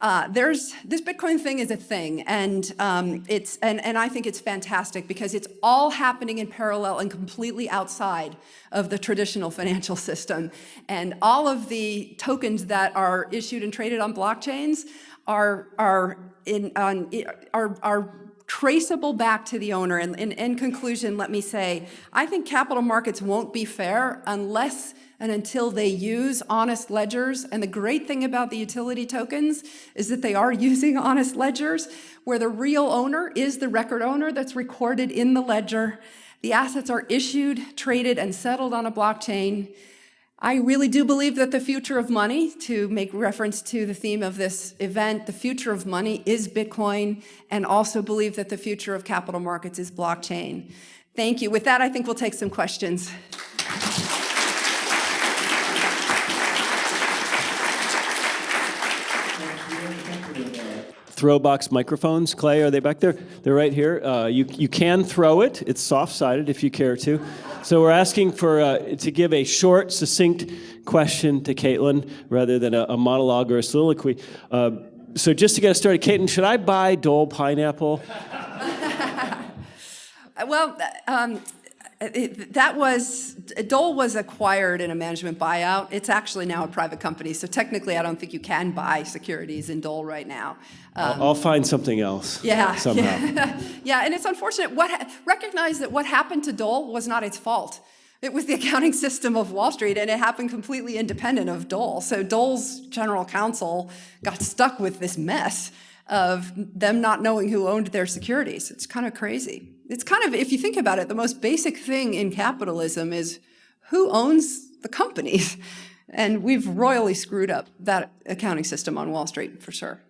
Uh, there's this Bitcoin thing is a thing, and um, it's and and I think it's fantastic because it's all happening in parallel and completely outside of the traditional financial system, and all of the tokens that are issued and traded on blockchains are are in on are are traceable back to the owner. And in conclusion, let me say, I think capital markets won't be fair unless and until they use honest ledgers. And the great thing about the utility tokens is that they are using honest ledgers where the real owner is the record owner that's recorded in the ledger. The assets are issued, traded, and settled on a blockchain. I really do believe that the future of money, to make reference to the theme of this event, the future of money is Bitcoin, and also believe that the future of capital markets is blockchain. Thank you. With that, I think we'll take some questions. Throwbox microphones. Clay, are they back there? They're right here. Uh, you, you can throw it. It's soft-sided if you care to. So we're asking for uh, to give a short, succinct question to Caitlin rather than a, a monologue or a soliloquy. Uh, so just to get us started, Caitlin, should I buy Dole pineapple? well, um, it, that was, Dole was acquired in a management buyout. It's actually now a private company, so technically I don't think you can buy securities in Dole right now. Um, I'll, find something else. Yeah. Somehow. Yeah, yeah and it's unfortunate. What recognize that what happened to Dole was not its fault. It was the accounting system of Wall Street, and it happened completely independent of Dole. So Dole's general counsel got stuck with this mess of them not knowing who owned their securities. It's kind of crazy. It's kind of, if you think about it, the most basic thing in capitalism is who owns the companies? And we've royally screwed up that accounting system on Wall Street, for sure.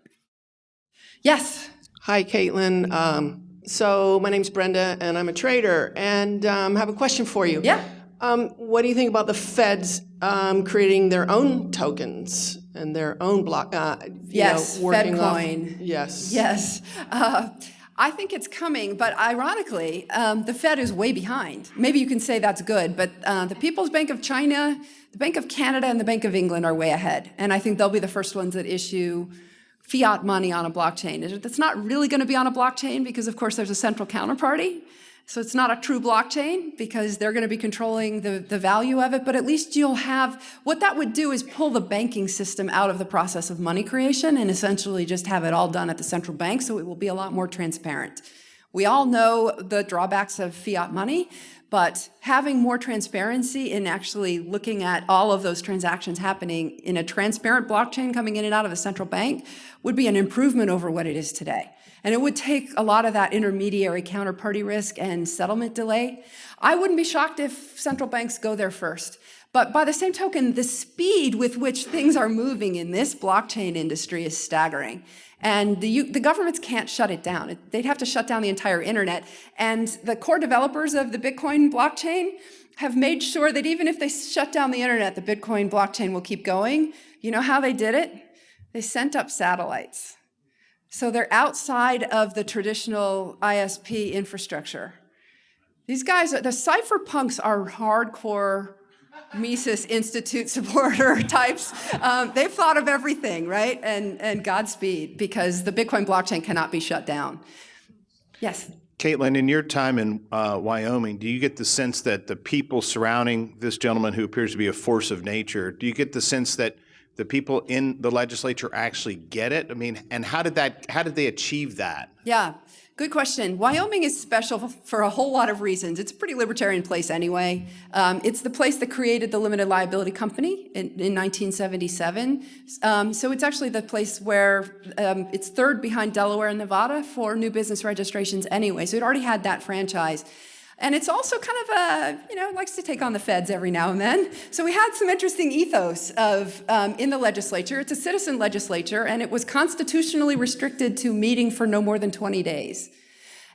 Yes? Hi, Caitlin. Um, so my name's Brenda, and I'm a trader, and um, have a question for you. Yeah. Um, what do you think about the feds um, creating their own tokens and their own block? Uh, yes, know, FedCoin. Off, yes. Yes. Uh, I think it's coming, but ironically, um, the Fed is way behind. Maybe you can say that's good, but uh, the People's Bank of China, the Bank of Canada, and the Bank of England are way ahead. And I think they'll be the first ones that issue fiat money on a blockchain. That's not really going to be on a blockchain because, of course, there's a central counterparty. So it's not a true blockchain because they're going to be controlling the, the value of it, but at least you'll have, what that would do is pull the banking system out of the process of money creation and essentially just have it all done at the central bank so it will be a lot more transparent. We all know the drawbacks of fiat money, but having more transparency in actually looking at all of those transactions happening in a transparent blockchain coming in and out of a central bank would be an improvement over what it is today. And it would take a lot of that intermediary counterparty risk and settlement delay. I wouldn't be shocked if central banks go there first. But by the same token, the speed with which things are moving in this blockchain industry is staggering. And the, the governments can't shut it down. They'd have to shut down the entire internet. And the core developers of the Bitcoin blockchain have made sure that even if they shut down the internet, the Bitcoin blockchain will keep going. You know how they did it? They sent up satellites. So they're outside of the traditional ISP infrastructure. These guys, the cypherpunks are hardcore Mises Institute supporter types. Um, they've thought of everything, right? And, and Godspeed, because the Bitcoin blockchain cannot be shut down. Yes? Caitlin, in your time in uh, Wyoming, do you get the sense that the people surrounding this gentleman who appears to be a force of nature, do you get the sense that the people in the legislature actually get it? I mean, and how did that, how did they achieve that? Yeah, good question. Wyoming is special for a whole lot of reasons. It's a pretty libertarian place anyway. Um, it's the place that created the limited liability company in, in 1977. Um, so it's actually the place where um, it's third behind Delaware and Nevada for new business registrations anyway. So it already had that franchise. And it's also kind of a, you know, likes to take on the feds every now and then. So we had some interesting ethos of um, in the legislature. It's a citizen legislature, and it was constitutionally restricted to meeting for no more than 20 days.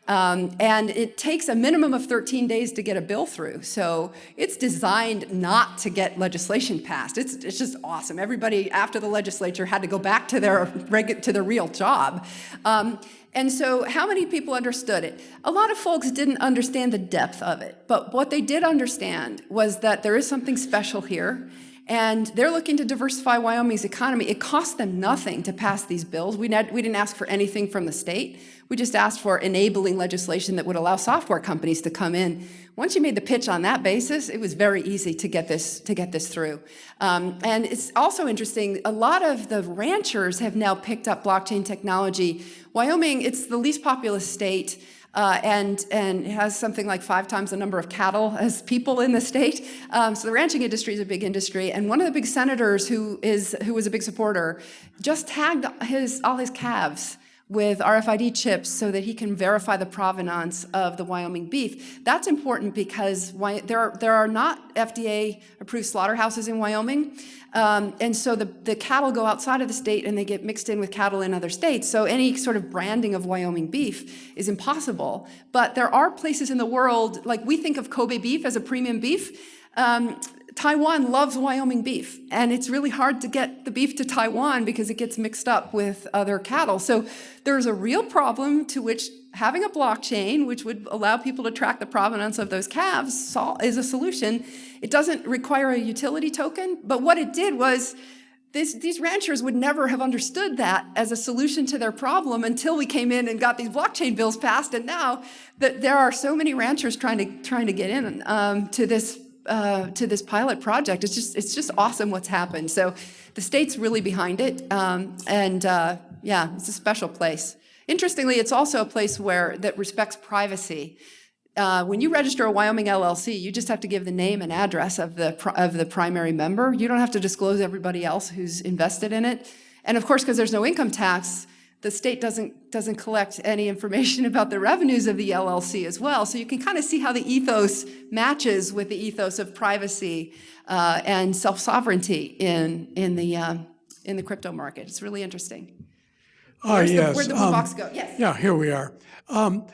Um, and it takes a minimum of 13 days to get a bill through. So it's designed not to get legislation passed. It's, it's just awesome. Everybody after the legislature had to go back to their, to their real job. Um, and so how many people understood it? A lot of folks didn't understand the depth of it, but what they did understand was that there is something special here and they're looking to diversify Wyoming's economy. It cost them nothing to pass these bills. We, we didn't ask for anything from the state. We just asked for enabling legislation that would allow software companies to come in. Once you made the pitch on that basis, it was very easy to get this, to get this through. Um, and it's also interesting, a lot of the ranchers have now picked up blockchain technology. Wyoming, it's the least populous state. Uh, and, and has something like five times the number of cattle as people in the state. Um, so the ranching industry is a big industry. And one of the big senators who, is, who was a big supporter just tagged his, all his calves with RFID chips so that he can verify the provenance of the Wyoming beef. That's important because there are, there are not FDA-approved slaughterhouses in Wyoming, um, and so the, the cattle go outside of the state and they get mixed in with cattle in other states, so any sort of branding of Wyoming beef is impossible. But there are places in the world, like we think of Kobe beef as a premium beef, um, Taiwan loves Wyoming beef, and it's really hard to get the beef to Taiwan because it gets mixed up with other cattle. So there's a real problem to which having a blockchain, which would allow people to track the provenance of those calves, is a solution. It doesn't require a utility token, but what it did was this, these ranchers would never have understood that as a solution to their problem until we came in and got these blockchain bills passed. And now that there are so many ranchers trying to trying to get in um, to this uh, to this pilot project. It's just, it's just awesome what's happened. So the state's really behind it. Um, and uh, yeah, it's a special place. Interestingly, it's also a place where that respects privacy. Uh, when you register a Wyoming LLC, you just have to give the name and address of the, of the primary member. You don't have to disclose everybody else who's invested in it. And of course, because there's no income tax, the state doesn't, doesn't collect any information about the revenues of the LLC as well. So you can kind of see how the ethos matches with the ethos of privacy uh, and self-sovereignty in, in, the, um, in the crypto market. It's really interesting. Where's the- yes. Where'd the blue um, box go? Yes. Yeah, here we are. Um,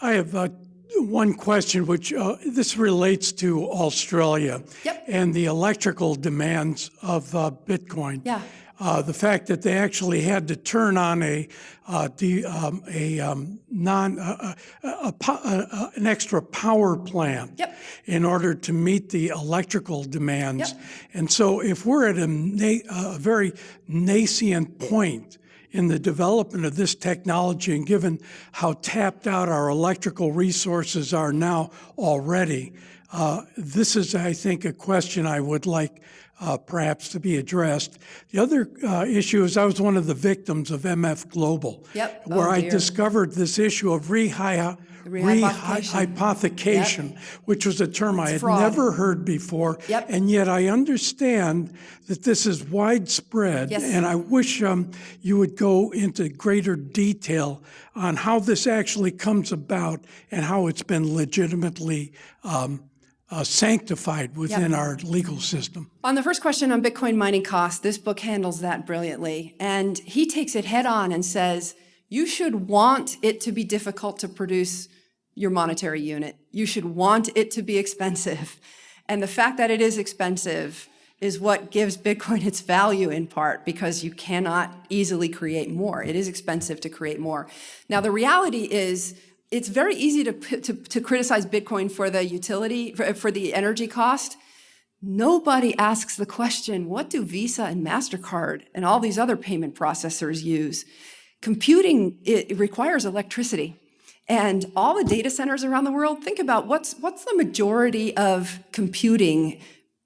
I have uh, one question, which uh, this relates to Australia Yep. and the electrical demands of uh, Bitcoin. Yeah. Uh, the fact that they actually had to turn on a, uh, the, um, a um, non, uh, uh, a, po- uh, uh, an extra power plant Yep. in order to meet the electrical demands. Yep. And so if we're at a, na- a very nascent point in the development of this technology and given how tapped out our electrical resources are now already, uh, this is, I think, a question I would like uh, perhaps to be addressed. The other uh, issue is I was one of the victims of MF Global. Yep. Where Oh, I discovered this issue of rehy- Rehypothecation. rehypothecation, which was a term I had fraud. never heard before. Yep. And yet I understand that this is widespread. Yes. And I wish um, you would go into greater detail on how this actually comes about and how it's been legitimately um, uh, sanctified within our legal system. On the first question on Bitcoin mining costs, this book handles that brilliantly. And he takes it head on and says, you should want it to be difficult to produce your monetary unit. You should want it to be expensive. And the fact that it is expensive is what gives Bitcoin its value in part because you cannot easily create more. It is expensive to create more. Now, the reality is it's very easy to, to, to criticize Bitcoin for the utility, for, for the energy cost. Nobody asks the question, what do Visa and MasterCard and all these other payment processors use? Computing, it, it requires electricity. And all the data centers around the world, think about what's, what's the majority of computing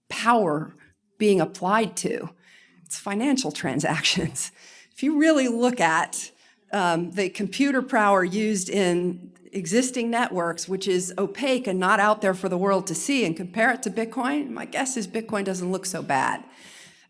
power being applied to? It's financial transactions. If you really look at um, the computer power used in existing networks, which is opaque and not out there for the world to see, and compare it to Bitcoin, my guess is Bitcoin doesn't look so bad.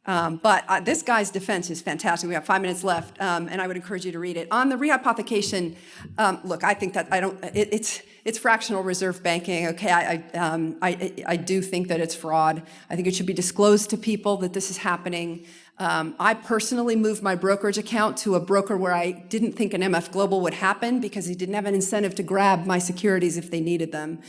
Um, but uh, this guy's defense is fantastic. We have five minutes left, um, and I would encourage you to read it. On the rehypothecation, um, look, I think that I don't. It, it's it's fractional reserve banking. Okay, I I, um, I I do think that it's fraud. I think it should be disclosed to people that this is happening. Um, I personally moved my brokerage account to a broker where I didn't think an MF Global would happen because he didn't have an incentive to grab my securities if they needed them.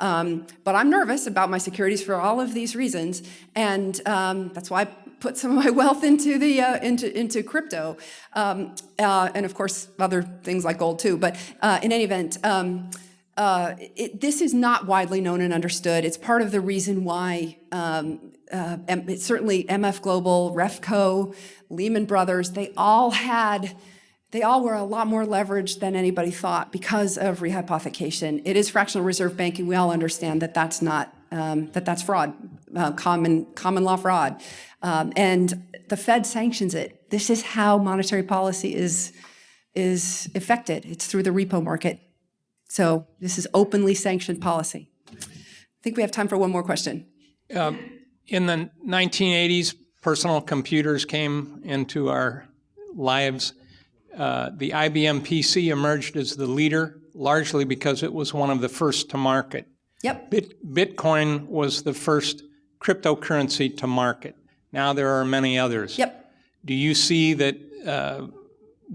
Um, but I'm nervous about my securities for all of these reasons, and that's why I put some of my wealth into the uh, into into crypto, um, uh, and of course other things like gold too. But uh, in any event. Um, uh, it, this is not widely known and understood. It's part of the reason why um, uh, certainly MF Global, Refco, Lehman Brothers, they all had, they all were a lot more leveraged than anybody thought because of rehypothecation. It is fractional reserve banking. We all understand that that's not, um, that that's fraud, uh, common, common law fraud. Um, and the Fed sanctions it. This is how monetary policy is, is affected. It's through the repo market. So this is openly sanctioned policy. I think we have time for one more question. In the 1980s, personal computers came into our lives. Uh, the IBM PC emerged as the leader, largely because it was one of the first to market. Yep. Bit, Bitcoin was the first cryptocurrency to market. Now there are many others. Yep. Do you see that uh,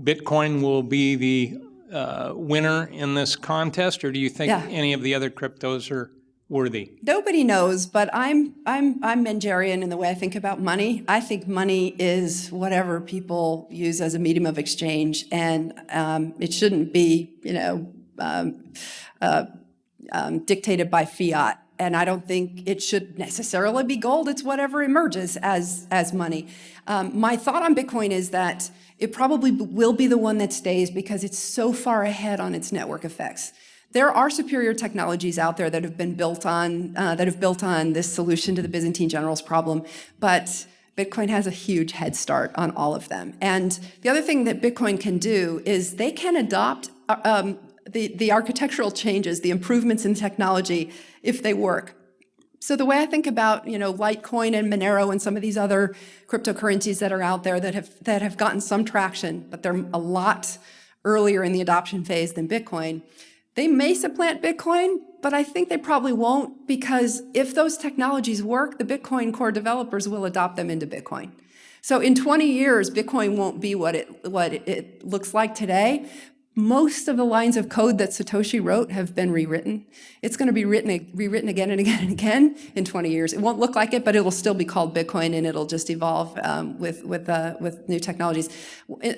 Bitcoin will be the uh, winner in this contest, or do you think Yeah. any of the other cryptos are worthy? Nobody knows, but I'm I'm I'm Mengerian in the way I think about money. I think money is whatever people use as a medium of exchange, and um, it shouldn't be, you know, um, uh, um, dictated by fiat. And I don't think it should necessarily be gold. It's whatever emerges as as money. Um, my thought on Bitcoin is that it probably will be the one that stays because it's so far ahead on its network effects. There are superior technologies out there that have been built on uh, that have built on this solution to the Byzantine generals problem, but Bitcoin has a huge head start on all of them. And the other thing that Bitcoin can do is they can adopt uh, um, the, the architectural changes, the improvements in technology, if they work. So the way I think about, you know, Litecoin and Monero and some of these other cryptocurrencies that are out there that have that have gotten some traction, but they're a lot earlier in the adoption phase than Bitcoin. They may supplant Bitcoin, but I think they probably won't because if those technologies work, the Bitcoin core developers will adopt them into Bitcoin. So in 20 years, Bitcoin won't be what it what it looks like today. Most of the lines of code that Satoshi wrote have been rewritten. It's going to be written, rewritten again and again and again in 20 years. It won't look like it, but it'll still be called Bitcoin, and it'll just evolve um, with with uh, with new technologies.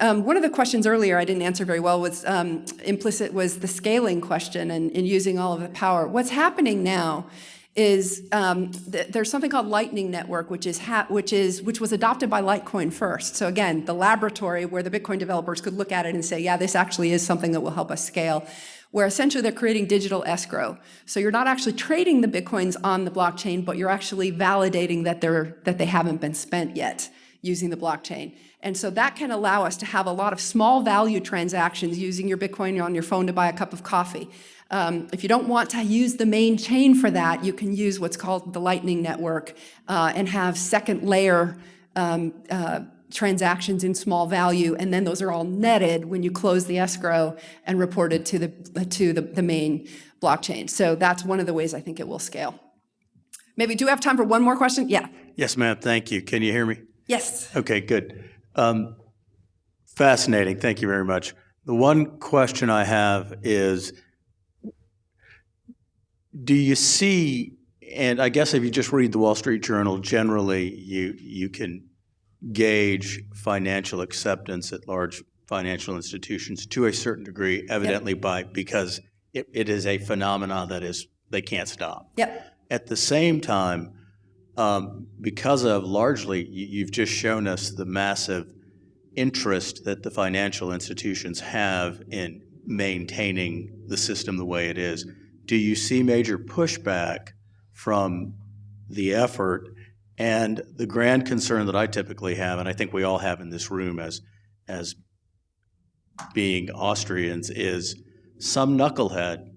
Um, one of the questions earlier I didn't answer very well was um, implicit was the scaling question and, and using all of the power. What's happening now is um, th there's something called Lightning Network, which is which is which was adopted by Litecoin first. So again, the laboratory where the Bitcoin developers could look at it and say, yeah, this actually is something that will help us scale. where essentially they're creating digital escrow. So you're not actually trading the Bitcoins on the blockchain, but you're actually validating that they're, that they haven't been spent yet using the blockchain. And so that can allow us to have a lot of small value transactions using your Bitcoin on your phone to buy a cup of coffee. Um, if you don't want to use the main chain for that, you can use what's called the Lightning Network uh, and have second layer um, uh, transactions in small value, and then those are all netted when you close the escrow and reported to the to the, the main blockchain. So that's one of the ways I think it will scale. Maybe do we have time for one more question? Yeah. Yes, ma'am. Thank you. Can you hear me? Yes. Okay, good. Um, fascinating. Thank you very much. The one question I have is do you see, and I guess if you just read the Wall Street Journal, generally you, you can gauge financial acceptance at large financial institutions to a certain degree, evidently by because it, it is a phenomenon that is they can't stop. Yep. At the same time, um, because of largely, you've just shown us the massive interest that the financial institutions have in maintaining the system the way it is. Do you see major pushback from the effort? And the grand concern that I typically have, and I think we all have in this room as, as being Austrians, is some knucklehead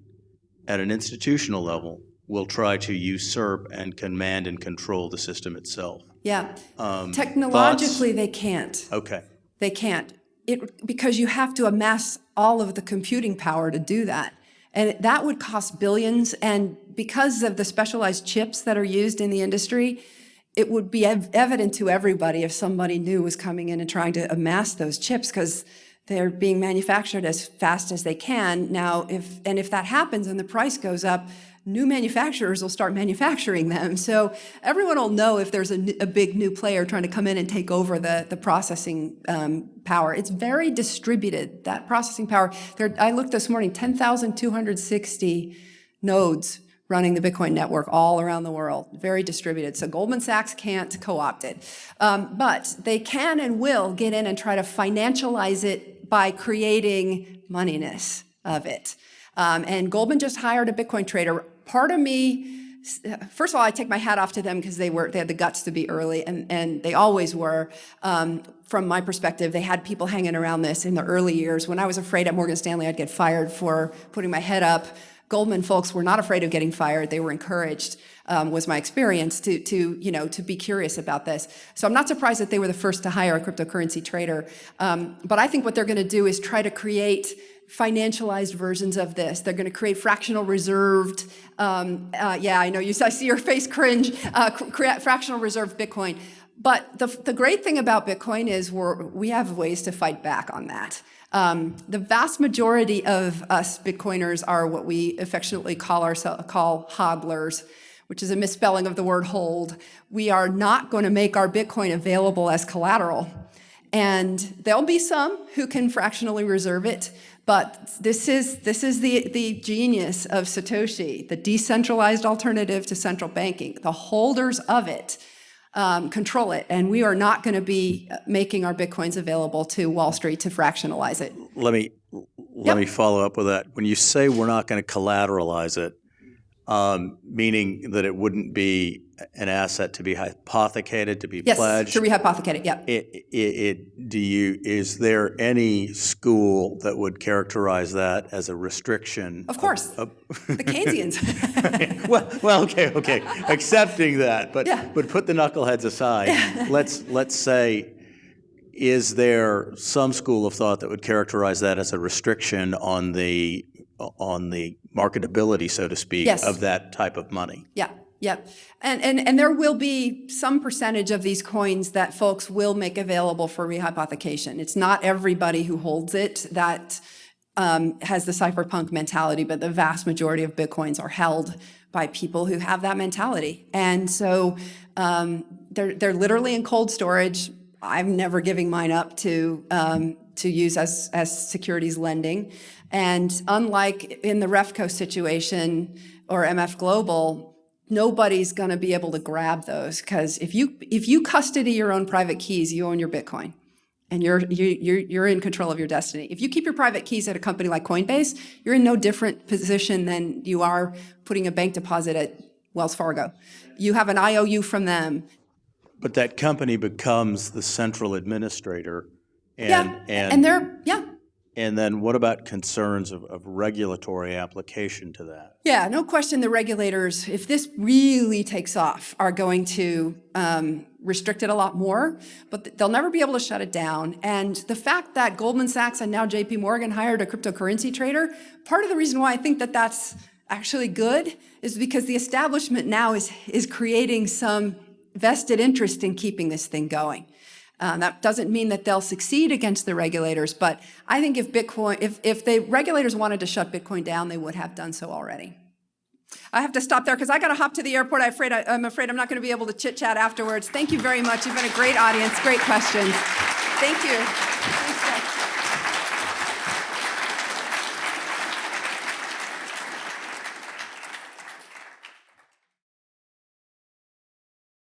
at an institutional level will try to usurp and command and control the system itself. Yeah. Um, Technologically, they can't. Okay. They can't. It, because you have to amass all of the computing power to do that. And that would cost billions. And because of the specialized chips that are used in the industry, it would be ev evident to everybody if somebody new was coming in and trying to amass those chips because they're being manufactured as fast as they can. Now, if and if that happens and the price goes up, new manufacturers will start manufacturing them. So everyone will know if there's a, a big new player trying to come in and take over the, the processing um, power. It's very distributed, that processing power. There, I looked this morning, 10,260 nodes running the Bitcoin network all around the world, very distributed. So Goldman Sachs can't co-opt it. Um, but they can and will get in and try to financialize it by creating moneyness of it. Um, and Goldman just hired a Bitcoin trader. Part of me, first of all, I take my hat off to them because they were they had the guts to be early, and and they always were. Um, from my perspective, they had people hanging around this in the early years. When I was afraid at Morgan Stanley I'd get fired for putting my head up, Goldman folks were not afraid of getting fired. They were encouraged, um, was my experience, to, to, you know, to be curious about this. So I'm not surprised that they were the first to hire a cryptocurrency trader. Um, but I think what they're going to do is try to create financialized versions of this. They're going to create fractional reserved, um, uh, yeah, I know you, I see your face cringe, uh, fractional reserved Bitcoin. But the, the great thing about Bitcoin is we're, we have ways to fight back on that. Um, the vast majority of us Bitcoiners are what we affectionately call ourselves call hodlers, which is a misspelling of the word hold. We are not going to make our Bitcoin available as collateral. And there'll be some who can fractionally reserve it, but this is, this is the, the genius of Satoshi, the decentralized alternative to central banking. The holders of it um, control it, and we are not going to be making our Bitcoins available to Wall Street to fractionalize it. Let me let Yep. me follow up with that. When you say we're not going to collateralize it, um, meaning that it wouldn't be an asset to be hypothecated, to be Yes, pledged. to rehypothecate it, yeah. It, it, it, do you, is there any school that would characterize that as a restriction? Of course, the Keynesians. Well, well, okay, okay, accepting that, but, Yeah. but put the knuckleheads aside. Let's, let's say, is there some school of thought that would characterize that as a restriction on the, on the marketability, so to speak, Yes. of that type of money? Yeah, yeah. And, and, and there will be some percentage of these coins that folks will make available for rehypothecation. It's not everybody who holds it that um, has the cypherpunk mentality, but the vast majority of Bitcoins are held by people who have that mentality. And so um, they're, they're literally in cold storage. I'm never giving mine up to, um, to use as, as securities lending. And unlike in the REFCO situation or MF Global, nobody's going to be able to grab those because if you if you custody your own private keys, you own your Bitcoin. and you're, you, you're, you're in control of your destiny. If you keep your private keys at a company like Coinbase, you're in no different position than you are putting a bank deposit at Wells Fargo. You have an IOU from them. But that company becomes the central administrator. And, Yeah, and, and they're, yeah, and then what about concerns of, of regulatory application to that? Yeah, no question the regulators, if this really takes off, are going to um, restrict it a lot more, but they'll never be able to shut it down. And the fact that Goldman Sachs and now JP Morgan hired a cryptocurrency trader, part of the reason why I think that that's actually good is because the establishment now is, is creating some vested interest in keeping this thing going. Um, that doesn't mean that they'll succeed against the regulators, but I think if Bitcoin, if, if the regulators wanted to shut Bitcoin down, they would have done so already. I have to stop there because I got to hop to the airport. I'm afraid, I, I'm afraid I'm not going to be able to chit chat afterwards. Thank you very much. You've been a great audience, great questions. Thank you.